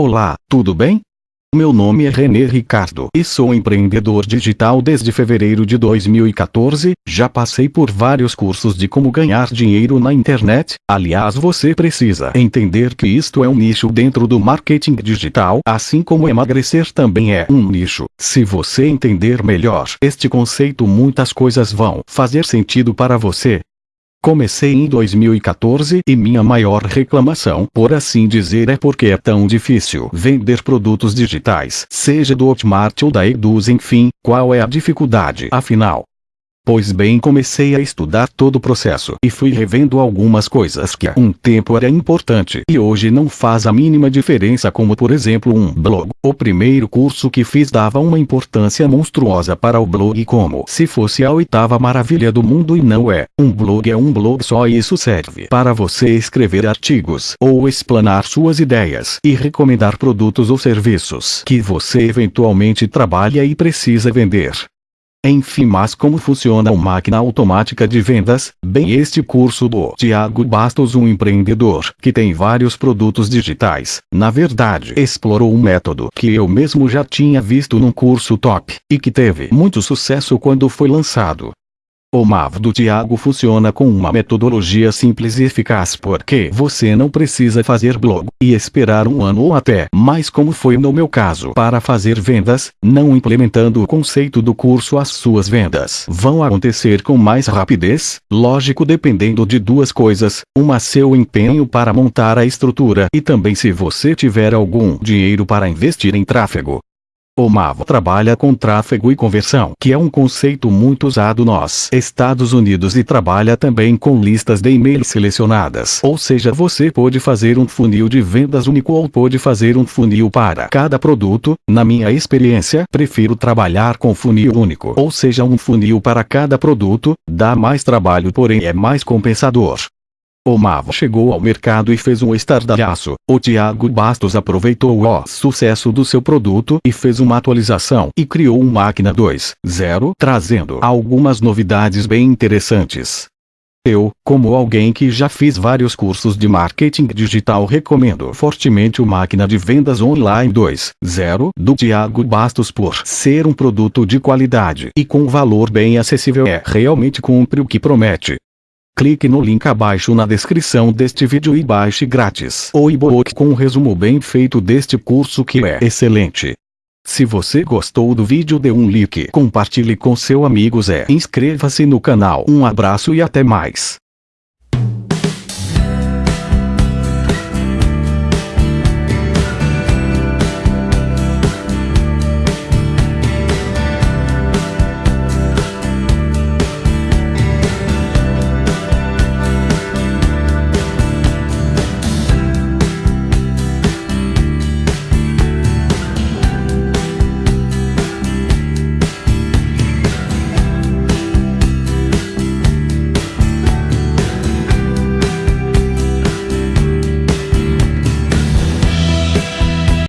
Olá, tudo bem? Meu nome é René Ricardo e sou empreendedor digital desde fevereiro de 2014. Já passei por vários cursos de como ganhar dinheiro na internet. Aliás, você precisa entender que isto é um nicho dentro do marketing digital, assim como emagrecer também é um nicho. Se você entender melhor este conceito, muitas coisas vão fazer sentido para você. Comecei em 2014 e minha maior reclamação, por assim dizer, é porque é tão difícil vender produtos digitais, seja do Hotmart ou da Eduz, enfim, qual é a dificuldade? Afinal, Pois bem comecei a estudar todo o processo e fui revendo algumas coisas que há um tempo era importante e hoje não faz a mínima diferença como por exemplo um blog. O primeiro curso que fiz dava uma importância monstruosa para o blog como se fosse a oitava maravilha do mundo e não é. Um blog é um blog só e isso serve para você escrever artigos ou explanar suas ideias e recomendar produtos ou serviços que você eventualmente trabalha e precisa vender. Enfim, mas como funciona uma máquina automática de vendas? Bem, este curso do Tiago Bastos, um empreendedor que tem vários produtos digitais, na verdade, explorou um método que eu mesmo já tinha visto num curso top e que teve muito sucesso quando foi lançado. O MAV do Tiago funciona com uma metodologia simples e eficaz porque você não precisa fazer blog e esperar um ano ou até mais como foi no meu caso para fazer vendas, não implementando o conceito do curso as suas vendas vão acontecer com mais rapidez, lógico dependendo de duas coisas, uma seu empenho para montar a estrutura e também se você tiver algum dinheiro para investir em tráfego. O MAV trabalha com tráfego e conversão, que é um conceito muito usado nos Estados Unidos e trabalha também com listas de e-mail selecionadas. Ou seja, você pode fazer um funil de vendas único ou pode fazer um funil para cada produto. Na minha experiência, prefiro trabalhar com funil único, ou seja, um funil para cada produto, dá mais trabalho porém é mais compensador. O Mavo chegou ao mercado e fez um estardalhaço. O Thiago Bastos aproveitou o sucesso do seu produto e fez uma atualização e criou um Máquina 2.0, trazendo algumas novidades bem interessantes. Eu, como alguém que já fiz vários cursos de marketing digital, recomendo fortemente o Máquina de Vendas Online 2.0 do Thiago Bastos por ser um produto de qualidade e com valor bem acessível. É realmente cumpre o que promete. Clique no link abaixo na descrição deste vídeo e baixe grátis o e-book com um resumo bem feito deste curso que é excelente. Se você gostou do vídeo dê um like, compartilhe com seus amigos e inscreva-se no canal. Um abraço e até mais.